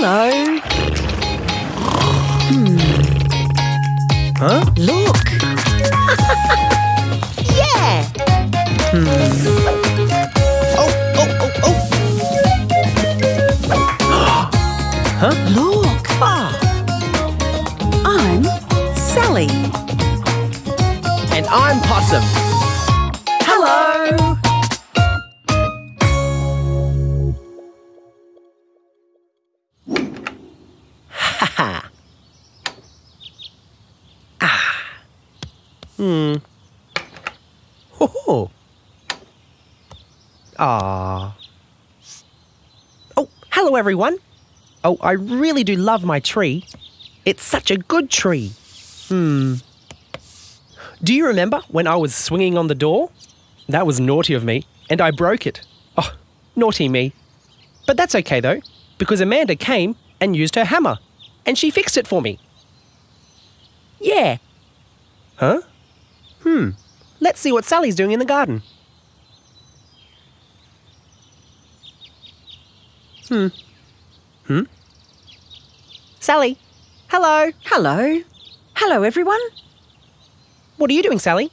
Hello. Huh? Look. yeah. Hmm. Oh, oh, oh, oh. huh? Look. Ah, I'm Sally. and I'm Possum. ah. Hmm. Ho ho. Ah. Oh, hello everyone. Oh, I really do love my tree. It's such a good tree. Hmm. Do you remember when I was swinging on the door? That was naughty of me, and I broke it. Oh, naughty me. But that's okay though, because Amanda came and used her hammer, and she fixed it for me. Yeah. Huh? Hmm. Let's see what Sally's doing in the garden. Hmm. Hmm? Sally? Hello? Hello. Hello, everyone. What are you doing, Sally?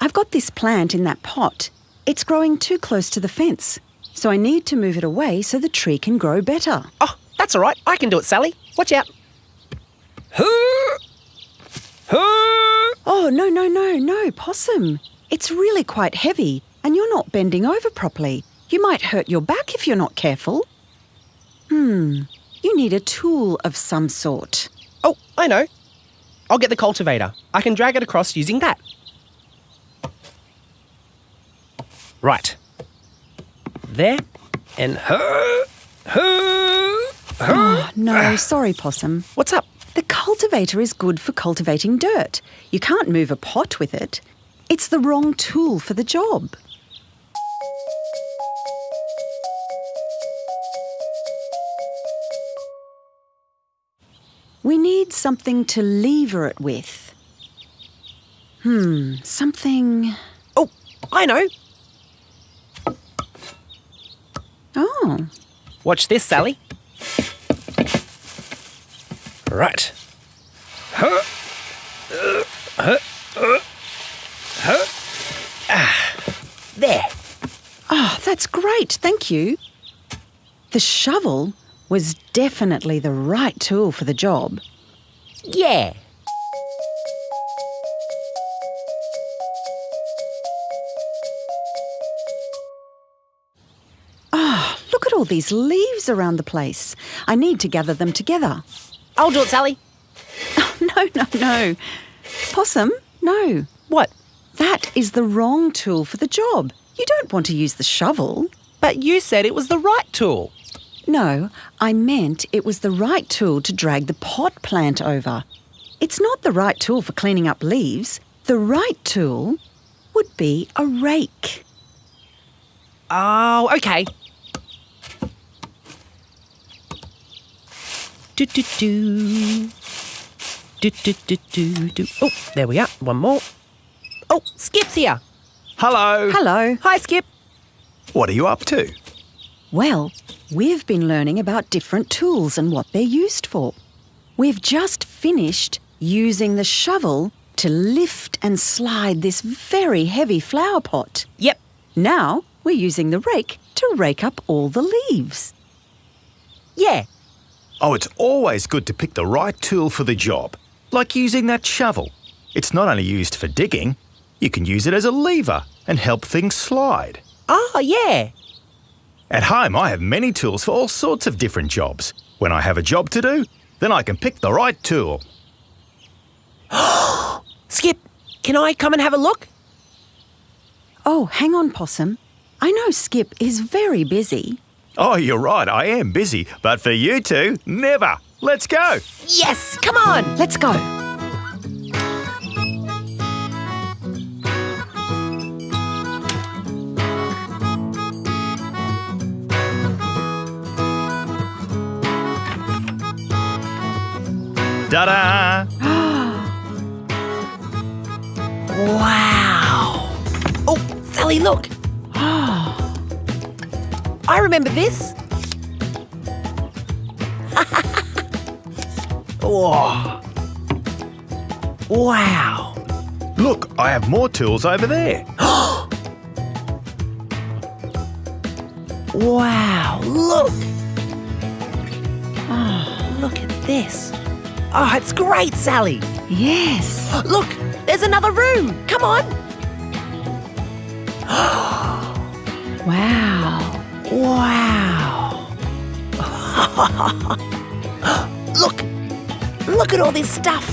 I've got this plant in that pot. It's growing too close to the fence, so I need to move it away so the tree can grow better. Oh, that's all right. I can do it, Sally. Watch out. Oh, no, no, no, no, Possum. It's really quite heavy, and you're not bending over properly. You might hurt your back if you're not careful. Hmm, you need a tool of some sort. Oh, I know. I'll get the cultivator. I can drag it across using that. Right. There. And her. Her. Oh, no, sorry, Possum. What's up? The cultivator is good for cultivating dirt. You can't move a pot with it. It's the wrong tool for the job. We need something to lever it with. Hmm, something. Oh, I know. Oh, Watch this, Sally. Right. Huh. Uh, huh. Uh, huh. Ah. There. oh, that's great. Thank you. The shovel was definitely the right tool for the job. Yeah. Ah, look at all these leaves around the place. I need to gather them together. I'll do it, Sally. No, no, no. Possum, no. What? That is the wrong tool for the job. You don't want to use the shovel. But you said it was the right tool. No, I meant it was the right tool to drag the pot plant over. It's not the right tool for cleaning up leaves. The right tool would be a rake. Oh, okay. Do do do. Do do do do do. Oh, there we are. One more. Oh, Skip's here. Hello. Hello. Hi, Skip. What are you up to? Well, we've been learning about different tools and what they're used for. We've just finished using the shovel to lift and slide this very heavy flower pot. Yep. Now we're using the rake to rake up all the leaves. Yeah. Oh, it's always good to pick the right tool for the job, like using that shovel. It's not only used for digging, you can use it as a lever and help things slide. Oh, yeah. At home, I have many tools for all sorts of different jobs. When I have a job to do, then I can pick the right tool. Skip, can I come and have a look? Oh, hang on, Possum. I know Skip is very busy. Oh, you're right, I am busy, but for you two, never. Let's go. Yes, come on. Let's go. Ta da! Wow. Oh, Sally, look. I remember this. Whoa. Oh. Wow. Look, I have more tools over there. Wow, look! Oh, look at this. Oh, it's great, Sally. Yes. Look, there's another room. Come on. Wow. Wow. look, look at all this stuff.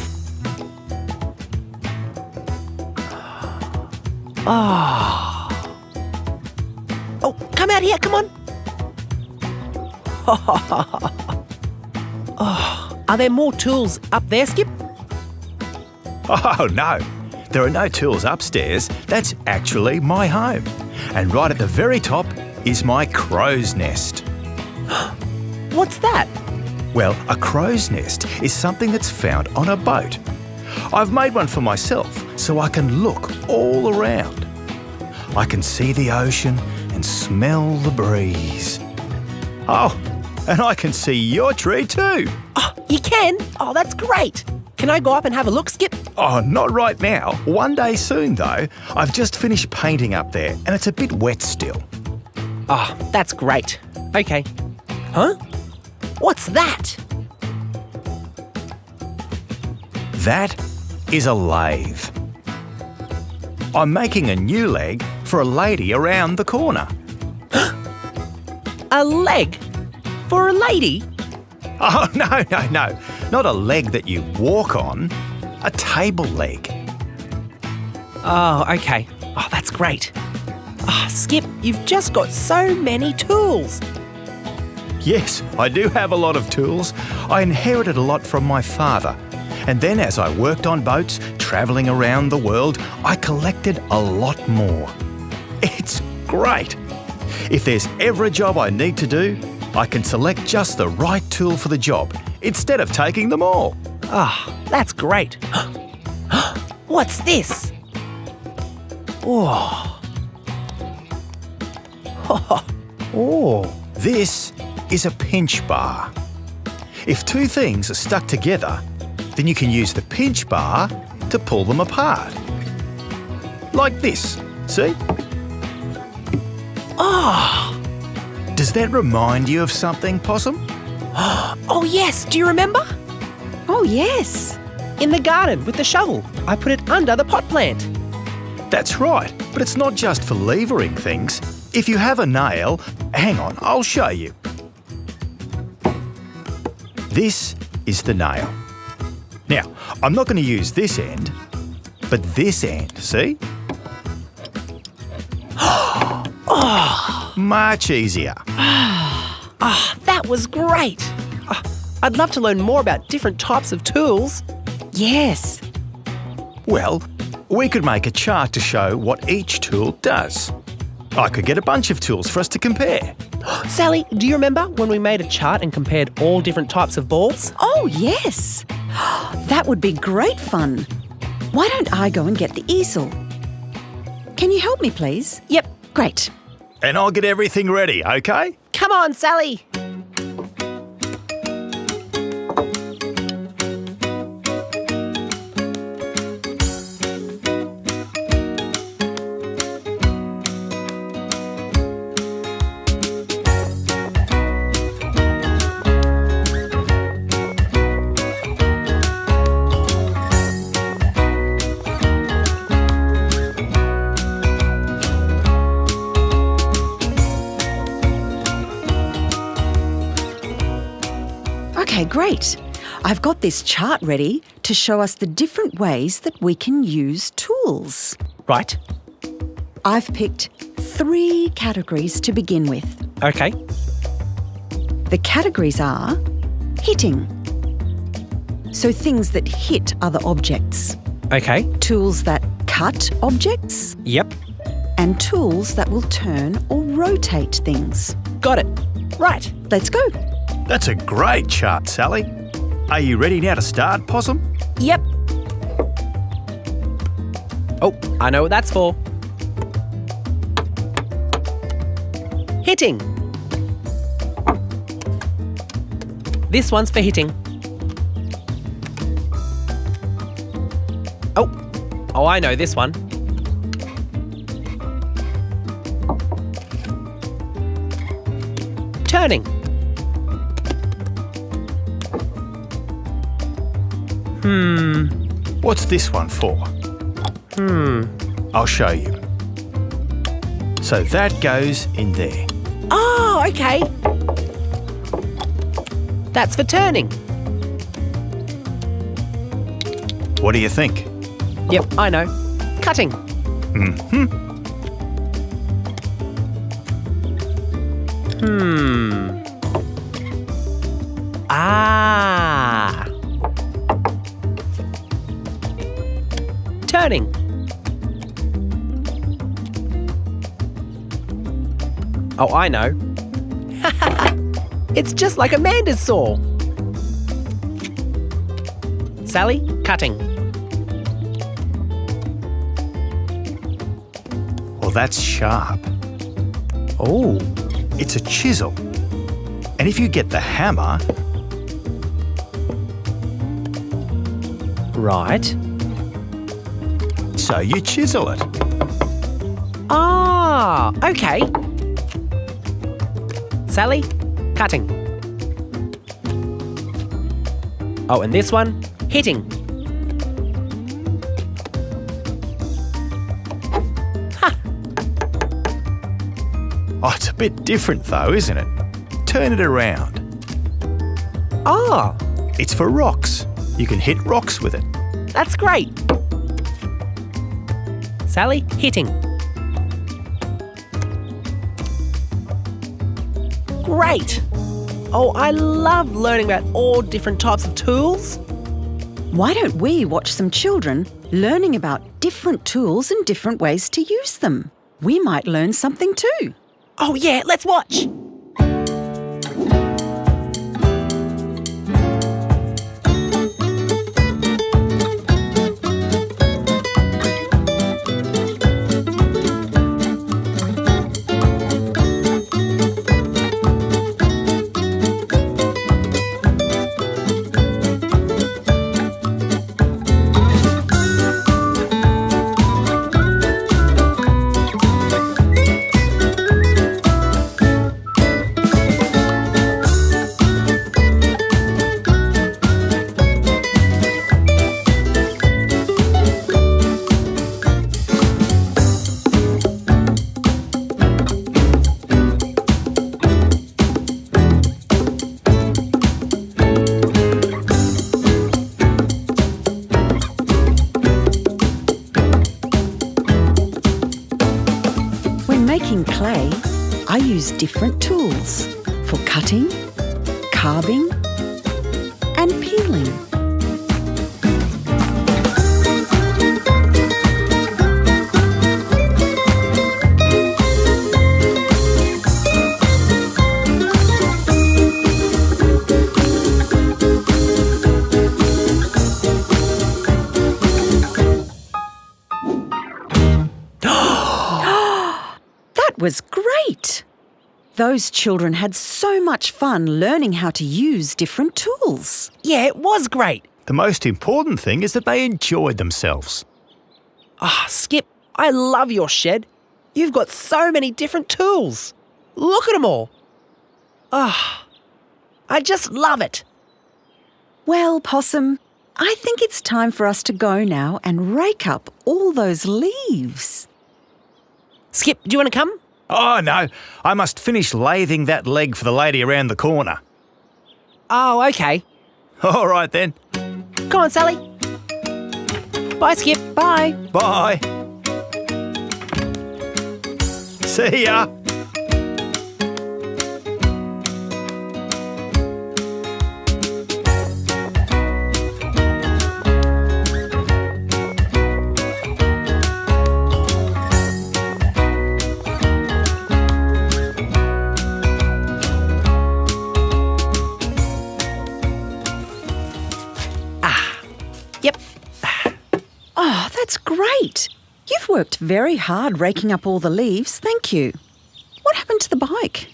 Oh. Oh, come out here, come on. oh, are there more tools up there, Skip? Oh, no. There are no tools upstairs. That's actually my home. And right at the very top is my crow's nest. What's that? Well, a crow's nest is something that's found on a boat. I've made one for myself so I can look all around. I can see the ocean and smell the breeze. Oh, and I can see your tree too. Oh, you can? Oh, that's great. Can I go up and have a look, Skip? Oh, not right now. One day soon, though. I've just finished painting up there and it's a bit wet still. Oh, that's great. Okay. Huh? What's that? That is a lathe. I'm making a new leg for a lady around the corner. A leg? For a lady? Oh, no, no, no. Not a leg that you walk on, a table leg. Oh, okay. Oh, that's great. Oh, Skip, you've just got so many tools. Yes, I do have a lot of tools. I inherited a lot from my father. And then as I worked on boats, travelling around the world, I collected a lot more. It's great. If there's ever a job I need to do, I can select just the right tool for the job instead of taking them all. Ah, that's great. What's this? Whoa. oh. This is a pinch bar. If two things are stuck together, then you can use the pinch bar to pull them apart. Like this, see? Ah. Does that remind you of something, Possum? Oh, yes. Do you remember? Oh, yes. In the garden with the shovel. I put it under the pot plant. That's right, but it's not just for levering things. If you have a nail, hang on, I'll show you. This is the nail. Now, I'm not going to use this end, but this end, see? Much easier. Ah, that was great. Ah, I'd love to learn more about different types of tools. Yes. Well, we could make a chart to show what each tool does. I could get a bunch of tools for us to compare. Sally, do you remember when we made a chart and compared all different types of balls? Oh, yes. That would be great fun. Why don't I go and get the easel? Can you help me, please? Yep. Great. And I'll get everything ready, okay? Come on, Sally. Great. I've got this chart ready to show us the different ways that we can use tools. Right. I've picked three categories to begin with. Okay. The categories are hitting. So things that hit other objects, Okay. tools that cut objects, Yep. and tools that will turn or rotate things. Got it. Right. Let's go. That's a great chart, Sally. Are you ready now to start, Possum? Yep. Oh, I know what that's for. Hitting. This one's for hitting. Oh, oh, I know this one. Turning. What's this one for? Hmm. I'll show you. So that goes in there. Oh, okay. That's for turning. What do you think? Yep, I know. Cutting. Hmm. Hmm. Ah. Oh, I know. it's just like Amanda's saw. Sally, cutting. Well, that's sharp. Oh. It's a chisel. And if you get the hammer, Right. So you chisel it. Ah, okay. Sally, cutting. Oh, and this one, hitting. Oh, it's a bit different though, isn't it? Turn it around. Ah, It's for rocks. You can hit rocks with it. that's great. Sally, hitting. Great. Oh, I love learning about all different types of tools. Why don't we watch some children learning about different tools and different ways to use them? We might learn something too. Oh, yeah, let's watch. Making clay, I use different tools for cutting, carving, and peeling. That was great! Those children had so much fun learning how to use different tools. Yeah, it was great. The most important thing is that they enjoyed themselves. Ah, Skip, I love your shed. You've got so many different tools. Look at them all. Ah, I just love it. Well, Possum, I think it's time for us to go now and rake up all those leaves. Skip, do you want to come? Oh no, I must finish lathing that leg for the lady around the corner. Oh, okay. All right then. Come on, Sally. Bye, Skip. Bye. Bye. See ya. You've worked very hard raking up all the leaves, thank you. What happened to the bike?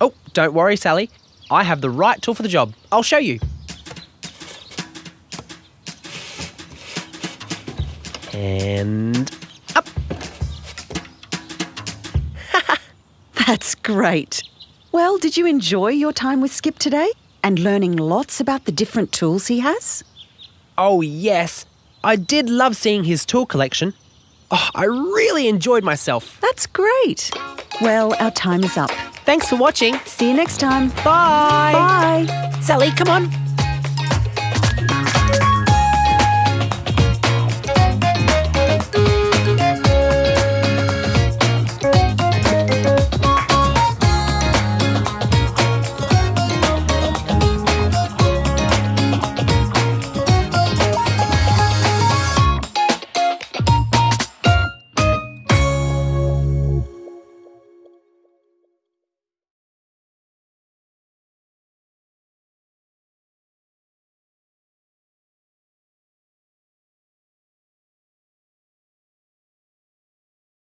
Oh, don't worry, Sally. I have the right tool for the job. I'll show you. And up. That's great. Well, did you enjoy your time with Skip today and learning lots about the different tools he has? Oh, yes. I did love seeing his tool collection. Oh, I really enjoyed myself. That's great. Well, our time is up. Thanks for watching. See you next time. Bye. Bye. Sally, come on.